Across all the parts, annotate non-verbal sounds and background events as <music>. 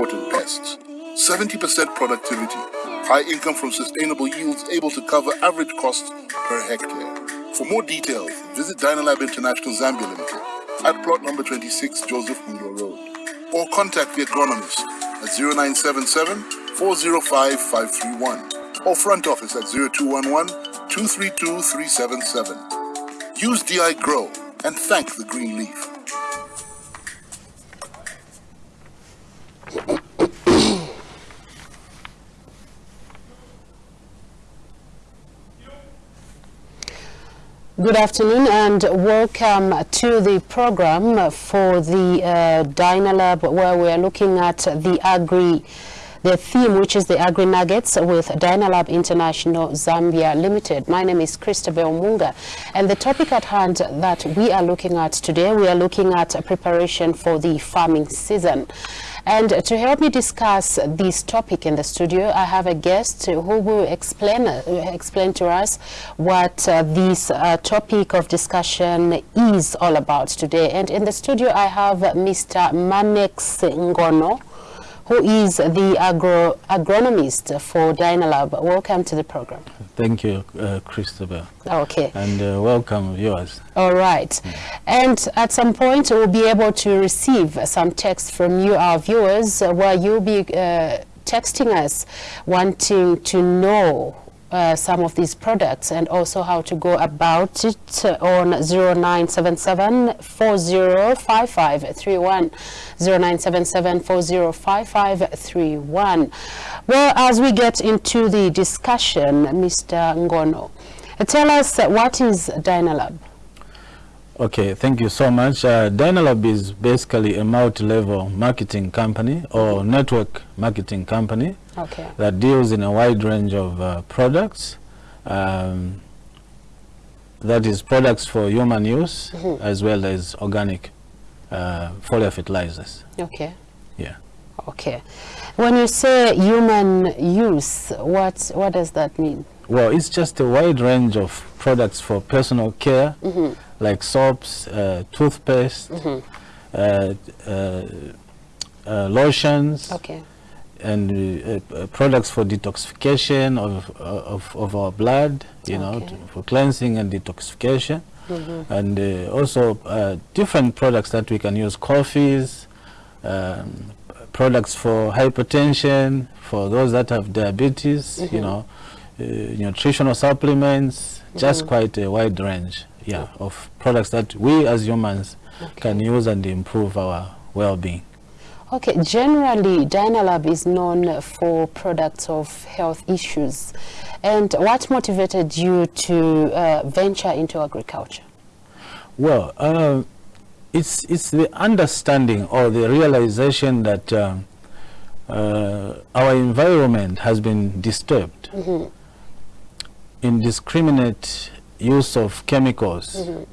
important pests. 70% productivity, high income from sustainable yields able to cover average costs per hectare. For more details, visit Dynalab International Zambia Limited at plot number 26 Joseph Mwilwa Road or contact the agronomist at 0977 405 531 or front office at 0211 232 377. Use DI Grow and thank the green leaf. Good afternoon and welcome to the program for the uh, Dynalab where we are looking at the agri the theme which is the Agri Nuggets with Dynalab International Zambia Limited. My name is Christabel Munga and the topic at hand that we are looking at today, we are looking at preparation for the farming season. And to help me discuss this topic in the studio, I have a guest who will explain, uh, explain to us what uh, this uh, topic of discussion is all about today. And in the studio, I have Mr. Manex Ngono, who is the agro agronomist for Dynalab. Welcome to the program. Thank you, uh, Christabel. Okay. And uh, welcome, viewers. All right. Mm. And at some point, we'll be able to receive some text from you, our viewers, where you'll be uh, texting us wanting to know uh, some of these products and also how to go about it on 0977 405531 0977 405531 well as we get into the discussion Mr. Ngono tell us what is Dynalab Okay, thank you so much. Uh, Dynalab is basically a multi-level marketing company or network marketing company okay. that deals in a wide range of uh, products. Um, that is products for human use mm -hmm. as well as organic uh, foliar fertilizers. Okay. Yeah. Okay. When you say human use, what, what does that mean? Well, it's just a wide range of products for personal care, mm -hmm. Like soaps, uh, toothpaste, mm -hmm. uh, uh, lotions, okay and uh, uh, products for detoxification of, uh, of, of our blood, you okay. know, to, for cleansing and detoxification. Mm -hmm. And uh, also uh, different products that we can use, coffees, um, products for hypertension, for those that have diabetes, mm -hmm. you know, nutritional supplements, mm -hmm. just quite a wide range, yeah, of products that we as humans okay. can use and improve our well-being. Okay, generally Dynalab is known for products of health issues. And what motivated you to uh, venture into agriculture? Well, uh, it's, it's the understanding or the realization that um, uh, our environment has been disturbed. Mm -hmm. Indiscriminate use of chemicals mm -hmm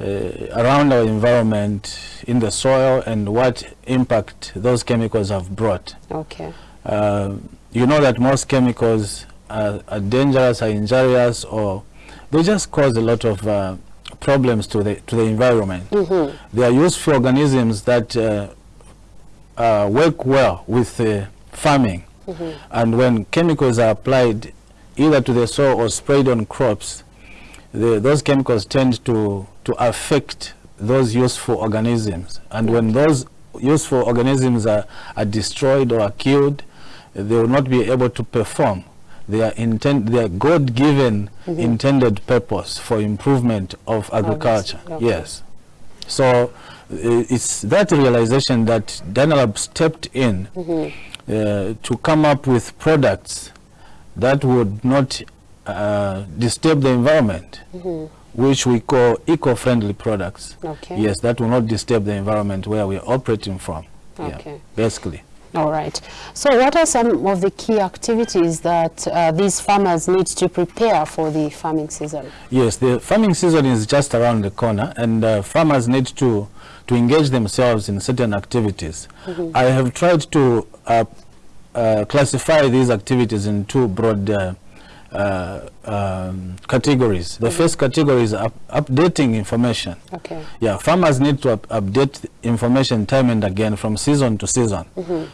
uh, around our environment in the soil and what impact those chemicals have brought. Okay. Uh, you know that most chemicals are, are, dangerous, are injurious, or they just cause a lot of uh, problems to the to the environment. Mm -hmm. They are used for organisms that uh, uh, work well with farming, mm -hmm. and when chemicals are applied either to the soil or sprayed on crops, the, those chemicals tend to to affect those useful organisms. And when those useful organisms are, are destroyed or are killed, they will not be able to perform their, intent, their God-given mm -hmm. intended purpose for improvement of agriculture. Okay. Yes. So it's that realization that Dynalab stepped in mm -hmm. uh, to come up with products that would not uh, disturb the environment. Mm -hmm which we call eco-friendly products. Okay. Yes, that will not disturb the environment where we're operating from. Okay. Yeah, basically. All right. So what are some of the key activities that uh, these farmers need to prepare for the farming season? Yes, the farming season is just around the corner and uh, farmers need to, to engage themselves in certain activities. Mm -hmm. I have tried to uh, uh classify these activities in two broad uh, um, categories. The first category is up updating information. Okay. Yeah, farmers need to up update information time and again from season to season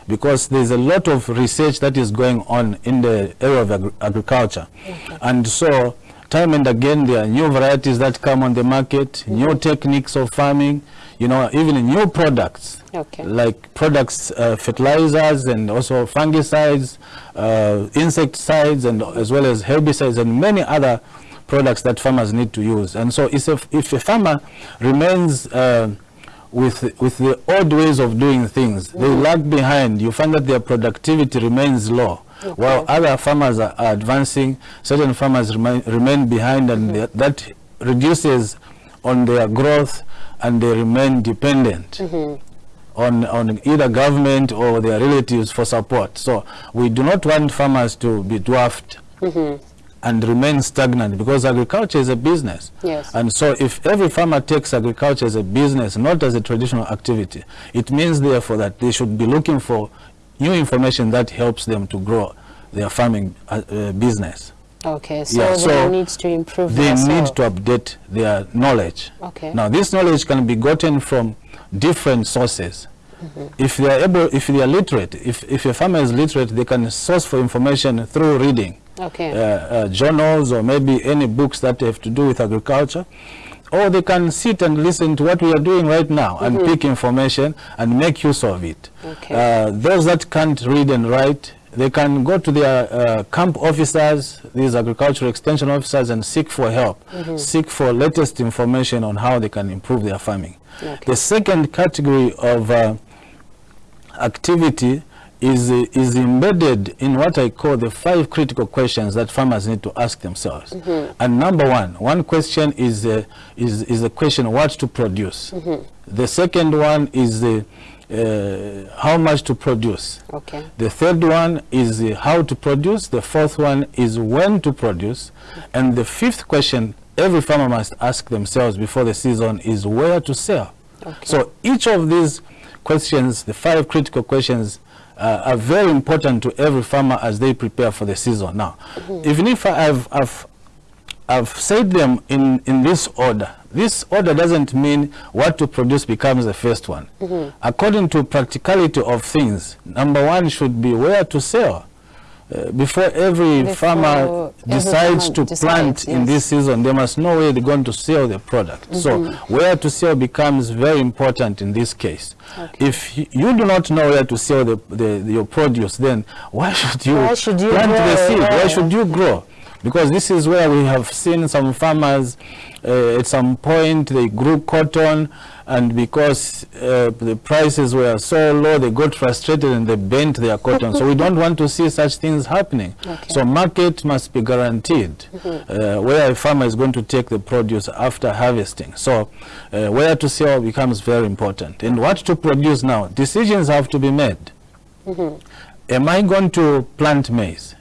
because there's a lot of research that is going on in the area of agri agriculture. And so time and again there are new varieties that come on the market, new techniques of farming, you know, even new products Okay. like products, uh, fertilizers and also fungicides, uh, insecticides and as well as herbicides and many other products that farmers need to use. And so if, a- if a farmer remains uh, with, with the old ways of doing things, they lag behind, you find that their productivity remains low. While other farmers are, are advancing, certain farmers remain, remain behind and that- that reduces on their growth and they remain dependent on, on either government or their relatives for support. So we do not want farmers to be dwarfed and remain stagnant because agriculture is a business. Yes. And so if every farmer takes agriculture as a business, not as a traditional activity, it means therefore that they should be looking for new information that helps them to grow their farming uh, uh, business. Okay, so Yeah, they so need to improve They need to update their knowledge. Okay. Now, this knowledge can be gotten from different sources. If they are able, if they are literate, if, if a farmer is literate, they can source for information through reading Okay. uh, uh, journals or maybe any books that have to do with agriculture. Or they can sit and listen to what we are doing right now and pick information and make use of it. Okay. Uh, those that can't read and write, they can go to their uh, camp officers, these agricultural extension officers, and seek for help, seek for latest information on how they can improve their farming. Okay. The second category of uh, activity is, is embedded in what I call the five critical questions that farmers need to ask themselves. And number one, one question is, uh, is, is the question what to produce. The second one is uh, uh, how much to produce. Okay. The third one is uh, how to produce. The fourth one is when to produce. And the fifth question every farmer must ask themselves before the season is where to sell. Okay. So each of these questions, the five critical questions, uh, are very important to every farmer as they prepare for the season. Now, even if I've, I've I've said them in, in this order. This order doesn't mean what to produce becomes the first one. According to practicality of things, number one should be where to sell. Uh, before every Before farmer decides to decides, plant in this season, they must know where they're going to sell the product. So where to sell becomes very important in this case. If you do not know where to sell the, the, your produce, then why should you, Why should you plant the grow? seed? Why Yeah. should you grow? Because this is where we have seen some farmers uh, at some point they grew cotton and because uh, the prices were so low they got frustrated and they bent their cotton. so we don't want to see such things happening. Okay. So market must be guaranteed uh, where a farmer is going to take the produce after harvesting. So uh, where to sell becomes very important. And what to produce now? Decisions have to be made. Am I going to plant maize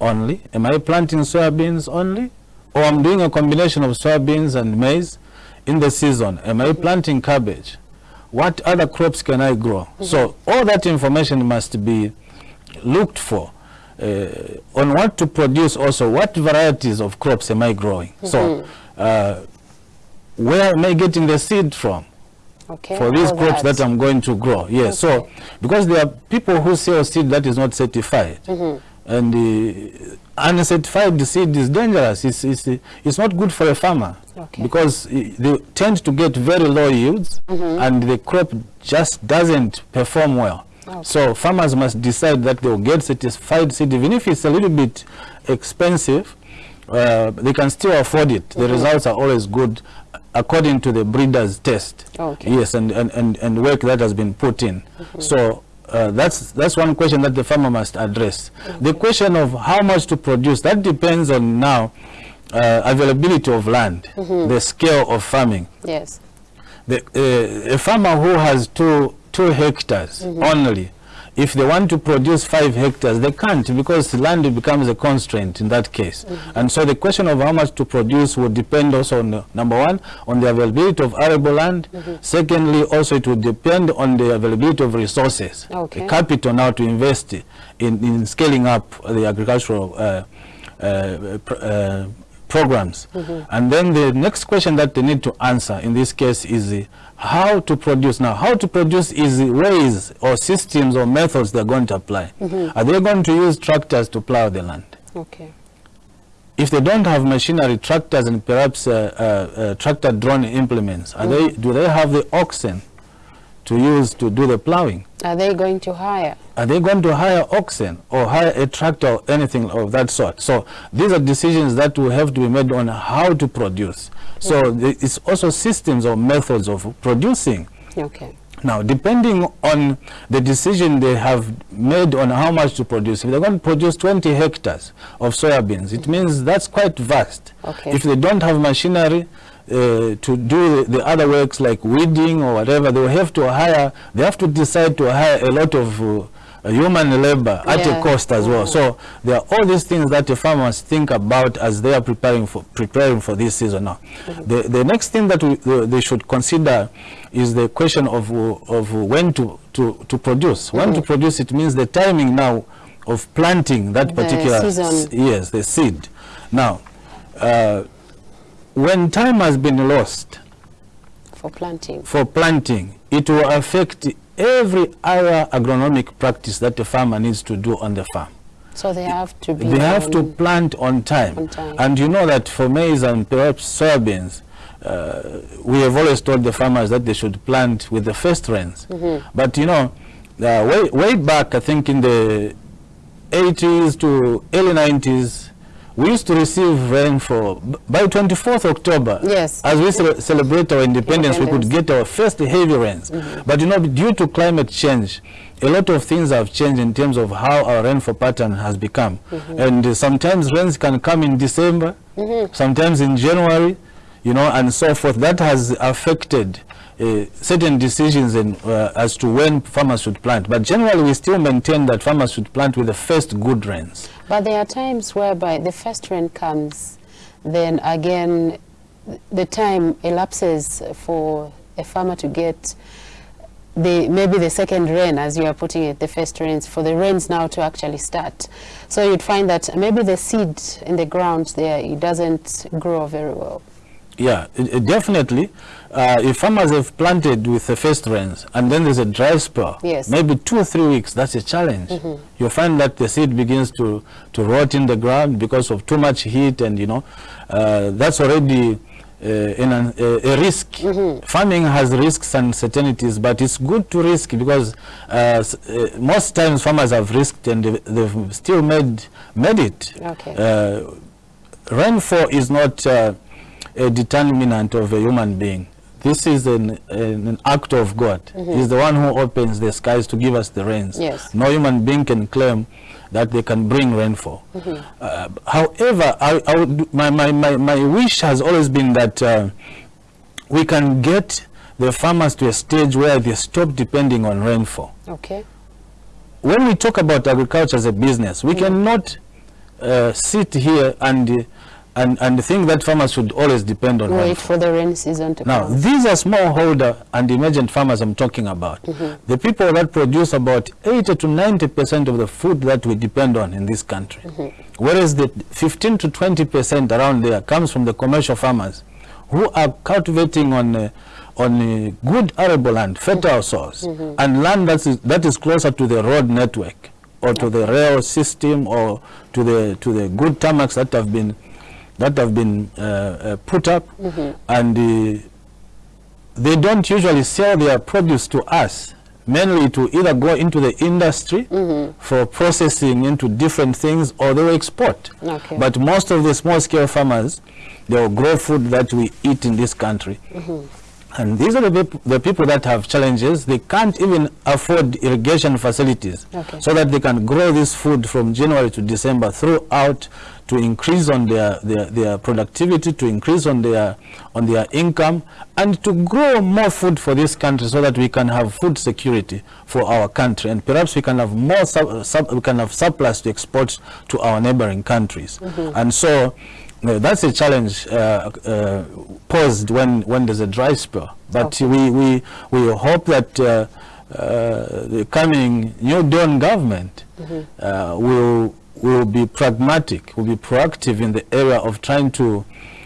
only? Am I planting soybeans only? Or I'm doing a combination of soybeans and maize in the season? Am I planting cabbage? What other crops can I grow? So all that information must be looked for. Uh, on what to produce also, what varieties of crops am I growing? So uh, where am I getting the seed from? Okay. for these crops that I'm going to grow. Yes, so because there are people who sell seed that is not certified, and the uncertified seed is dangerous. It's, it's, it's not good for a farmer Okay. because uh, they tend to get very low yields, mm-hmm. and the crop just doesn't perform well. So farmers must decide that they will get certified seed, even if it's a little bit expensive. Uh, they can still afford it. The mm-hmm. results are always good according to the breeder's test. Okay. Yes, and, and, and, and work that has been put in. Mm-hmm. So uh, that's, that's one question that the farmer must address. The question of how much to produce, that depends on now uh, availability of land, the scale of farming. Yes. The, uh, a farmer who has two, two hectares only, if they want to produce five hectares, they can't because land becomes a constraint in that case. And so the question of how much to produce would depend also on, number one, on the availability of arable land. Secondly, also it would depend on the availability of resources, Okay. the capital now to invest in, in scaling up the agricultural uh, uh, pr uh, programs. And then the next question that they need to answer in this case is uh, how to produce. Now, how to produce is ways or systems or methods they're going to apply. Are they going to use tractors to plow the land? Okay. if they don't have machinery, tractors and perhaps uh, uh, uh, tractor drone implements, are they, do they have the oxen to use to do the plowing? Are they going to hire? Are they going to hire oxen or hire a tractor or anything of that sort? So these are decisions that will have to be made on how to produce. So it's also systems or methods of producing. Okay. Now, depending on the decision they have made on how much to produce, if they're going to produce 20 hectares of soybeans, it means that's quite vast. Okay. If they don't have machinery uh, to do the, the other works like weeding or whatever, they will have to hire, they have to decide to hire a lot of uh, human labor at Yeah. a cost as well. So there are all these things that the farmers think about as they are preparing for preparing for this season now. The, the next thing that we, the, they should consider is the question of, of when to, to, to produce. When to produce, it means the timing now of planting that The particular season. yes, the seed. Now, uh, when time has been lost For planting. for planting, it will affect every other agronomic practice that the farmer needs to do on the farm. So they have to be. They have to plant on time. On time. And you know that for maize and perhaps soybeans, uh, we have always told the farmers that they should plant with the first rains. Mm-hmm. But you know, uh, way, way back, I think in the 80s to early 90s, we used to receive rain for, by 24th October, Yes. as we cele- celebrate our independence, we could get our first heavy rains. Mm-hmm. But you know, due to climate change, a lot of things have changed in terms of how our rainfall pattern has become. Mm-hmm. And uh, sometimes rains can come in December, mm-hmm. sometimes in January, you know, and so forth. That has affected uh, certain decisions in, uh, as to when farmers should plant. But generally, we still maintain that farmers should plant with the first good rains. But there are times whereby the first rain comes, then again, the time elapses for a farmer to get the maybe the second rain, as you are putting it, the first rains, for the rains now to actually start. So you'd find that maybe the seed in the ground there, it doesn't grow very well. Yeah, it, it definitely. Uh, if farmers have planted with the first rains and then there's a dry spell, Yes. maybe two or three weeks, that's a challenge. You find that the seed begins to, to rot in the ground because of too much heat and, you know, uh, that's already uh, in an, a, a risk. Farming has risks and certainties, but it's good to risk because uh, s- uh, most times farmers have risked and they've, they've still made, made it. Okay. Uh, rainfall is not uh, a determinant of a human being. This is an, an, act of God. He's the one who opens the skies to give us the rains. Yes. No human being can claim that they can bring rainfall. Uh, however, I, I would, my, my, my, my wish has always been that uh, we can get the farmers to a stage where they stop depending on rainfall Okay? when we talk about agriculture as a business, we cannot uh, sit here and, and, and think that farmers should always depend on Wait for the rain season to Now, come. Now, these are smallholder and emergent farmers I'm talking about. The people that produce about 80 to 90 percent of the food that we depend on in this country. Whereas the 15 to 20 percent around there comes from the commercial farmers who are cultivating on uh, on uh, good arable land, fertile soils, and land that is, that is closer to the road network or to the rail system or to the to the good tarmacs that have been that have been uh, uh, put up. And uh, they don't usually sell their produce to us. Mainly to either go into the industry for processing into different things or they export. Okay. but most of the small scale farmers they will grow food that we eat in this country and these are the, the people that have challenges. They can't even afford irrigation facilities Okay. so that they can grow this food from January to December throughout to increase on their, their, their productivity, to increase on their, on their income, and to grow more food for this country so that we can have food security for our country. And perhaps we can have more, sub, sub, we can have surplus to export to our neighboring countries. Mm-hmm. And so that's a challenge uh, uh, posed when, when there's a dry spell. But we, we, we hope that uh, uh, the coming New Dawn government uh, will will be pragmatic, will be proactive in the area of trying to,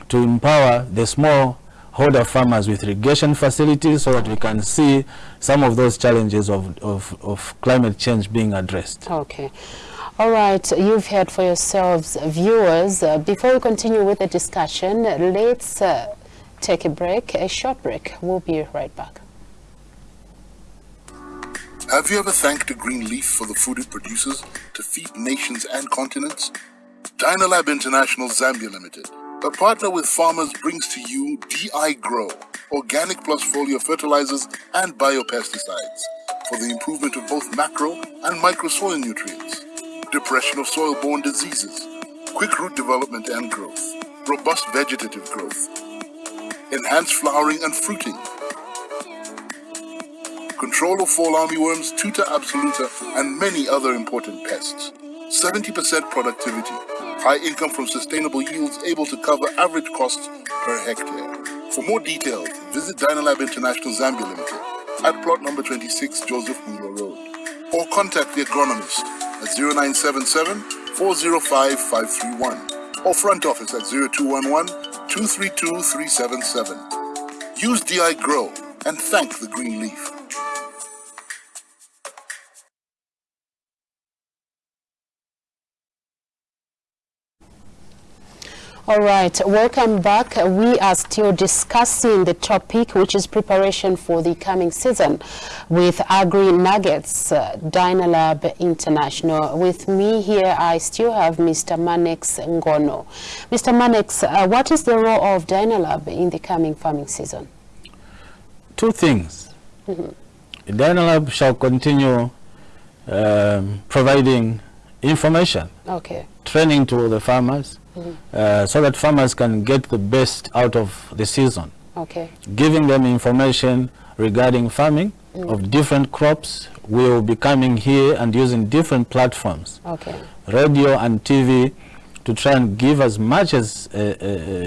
to empower the small holder farmers with irrigation facilities so that we can see some of those challenges of, of, of climate change being addressed. Okay. All right, you've heard for yourselves, viewers. Uh, before we continue with the discussion, let's uh, take a break, a short break. We'll be right back. Have you ever thanked a green leaf for the food it produces to feed nations and continents? Dynalab International Zambia Limited, a partner with farmers, brings to you DI Grow, organic plus foliar fertilizers and biopesticides for the improvement of both macro and micro soil nutrients, depression of soil-borne diseases, quick root development and growth, robust vegetative growth, enhanced flowering and fruiting, control of fall armyworms, tuta absoluta, and many other important pests. 70% productivity, high income from sustainable yields able to cover average costs per hectare. For more details, visit Dynalab International Zambia Limited at plot number 26 Joseph Mwilwa Road or contact the agronomist 0977 405 531 or front office at 0211 232 377. Use DI Grow and thank the green leaf. All right, welcome back. We are still discussing the topic, which is preparation for the coming season with Agri Nuggets, uh, Dynalab International. With me here, I still have Mr. Manex Ngono. Mr. Manex, uh, what is the role of Dynalab in the coming farming season? Two things. Mm -hmm. Dynalab shall continue um, providing information, okay. training to the farmers, uh, so that farmers can get the best out of the season. Okay. Giving them information regarding farming mm. of different crops. We will be coming here and using different platforms, okay. radio and TV, to try and give as much as uh, uh,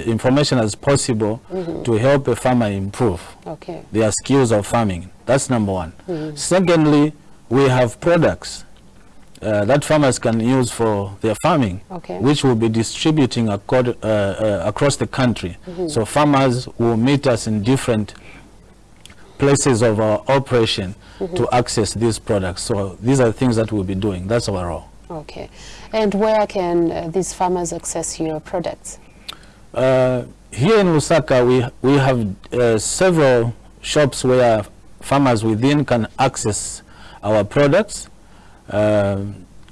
information as possible mm -hmm. to help a farmer improve okay. their skills of farming. That's number one. Mm. Secondly, we have products uh, that farmers can use for their farming, okay. which will be distributing accord, uh, uh, across the country. Mm -hmm. So farmers will meet us in different places of our operation mm -hmm. to access these products. So these are things that we'll be doing. That's our role. Okay. And where can uh, these farmers access your products? Uh, here in Lusaka, we, we have uh, several shops where farmers within can access our products. Uh,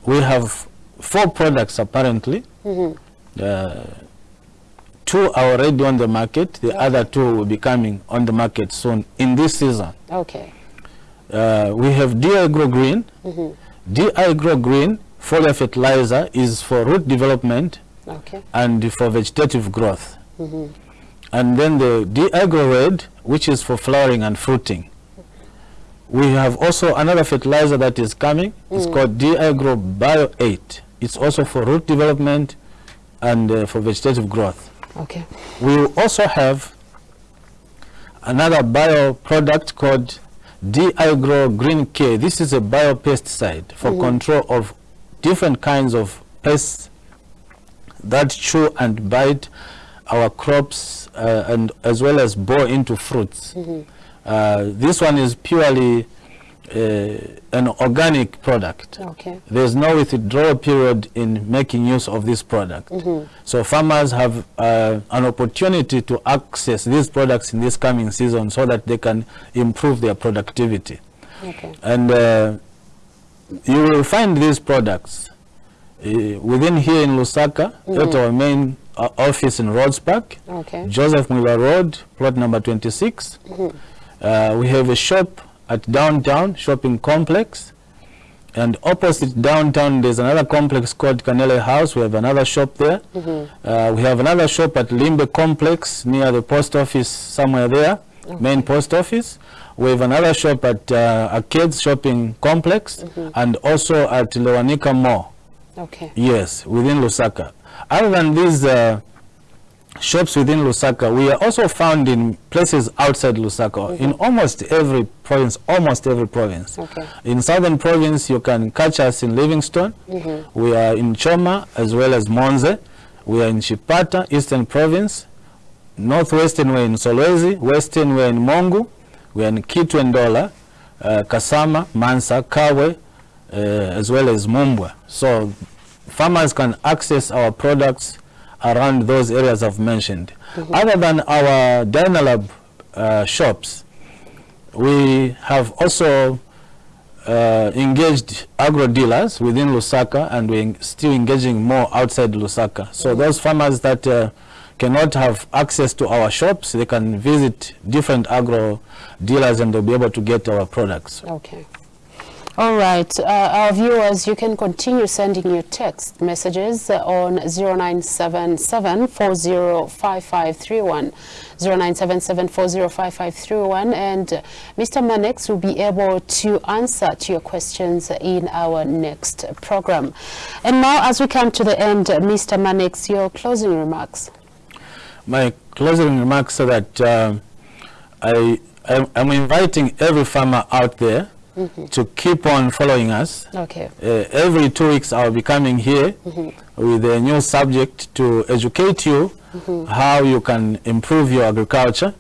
we have four products apparently. Mm -hmm. uh, two are already on the market. The okay. other two will be coming on the market soon in this season. Okay. Uh, we have DI Grow Green. Mm -hmm. DI Grow Green foliar fertilizer is for root development okay. and for vegetative growth. Mm -hmm. And then the DI Grow Red, which is for flowering and fruiting. We have also another fertilizer that is coming. Mm. It's called DI Grow Bio 8. It's also for root development and uh, for vegetative growth. Okay. We also have another bio product called DI Grow Green K. This is a biopesticide for mm -hmm. control of different kinds of pests that chew and bite our crops uh, and as well as bore into fruits. Mm -hmm. Uh, this one is purely uh, an organic product. Okay. There's no withdrawal period in making use of this product. Mm -hmm. So farmers have uh, an opportunity to access these products in this coming season so that they can improve their productivity. Okay. And uh, you will find these products uh, within here in Lusaka mm -hmm. at our main uh, office in Rhodes Park, okay. Joseph Mwilwa Road, plot number 26. Mm -hmm. Uh, we have a shop at downtown shopping complex and opposite downtown there's another complex called Canele House. We have another shop there. Mm -hmm. uh, we have another shop at Limbe Complex near the post office somewhere there, okay. main post office. We have another shop at uh, Arcades Shopping Complex mm -hmm. and also at Lewanika Mall. Okay. Yes, within Lusaka. Other than these uh, shops within Lusaka. We are also found in places outside Lusaka, in almost every province, almost every province. Okay. In southern province, you can catch us in Livingstone. We are in Choma as well as Monze. We are in Chipata, eastern province. Northwestern, we're in Solwezi. Western, we're in Mongu. We're in Kitwe Ndola, uh, Kasama, Mansa, Kabwe, uh, as well as Mumbwa. So farmers can access our products around those areas I've mentioned. Other than our Dynalab uh, shops, we have also uh, engaged agro dealers within Lusaka and we're still engaging more outside Lusaka. So those farmers that uh, cannot have access to our shops, they can visit different agro dealers and they'll be able to get our products. Okay. All right, uh, our viewers, you can continue sending your text messages uh, on 0977 405531, 0977 405531, and uh, Mr. Manex will be able to answer to your questions in our next program. And now, as we come to the end, uh, Mr. Manex, your closing remarks. My closing remarks are that I, I'm, I'm inviting every farmer out there to keep on following us. Okay. Uh, every two weeks I'll be coming here with a new subject to educate you how you can improve your agriculture.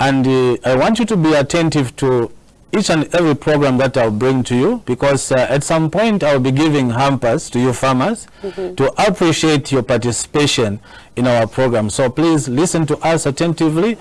And uh, I want you to be attentive to each and every program that I'll bring to you because uh, at some point I'll be giving hampers to you farmers to appreciate your participation in our program. So please listen to us attentively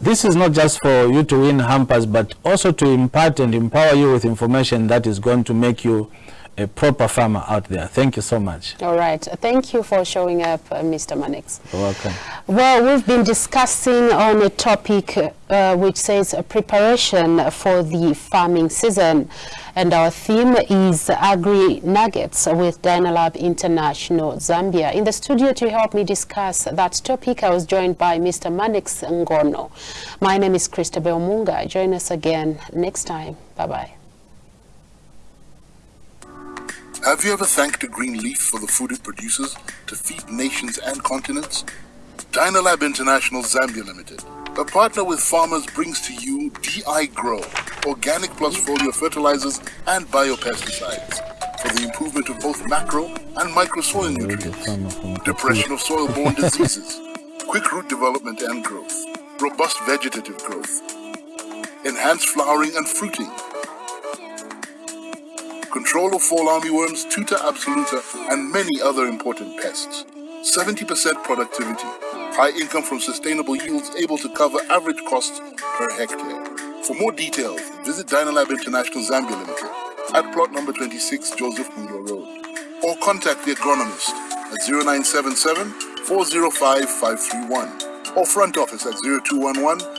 this is not just for you to win hampers, but also to impart and empower you with information that is going to make you a proper farmer out there. Thank you so much. All right. Thank you for showing up, uh, Mr. Manex. You're welcome. Well, we've been discussing on a topic uh, which says preparation for the farming season. And our theme is Agri Nuggets with Dynalab International Zambia. In the studio to help me discuss that topic, I was joined by Mr. Manex Ngono. My name is Christabel Munga. Join us again next time. Bye-bye. Have you ever thanked a green leaf for the food it produces to feed nations and continents? Dynalab International Zambia Limited, a partner with farmers, brings to you DI Grow, organic plus foliar fertilizers and biopesticides for the improvement of both macro and micro soil nutrients, depression of soil-borne <laughs> diseases, quick root development and growth, robust vegetative growth, enhanced flowering and fruiting, control of fall armyworms, tuta absoluta, and many other important pests. 70% productivity, high income from sustainable yields able to cover average costs per hectare. For more details, visit Dynalab International Zambia Limited at plot number 26 Joseph Mwilwa Road or contact the agronomist at 0977 405 531 or front office at 0211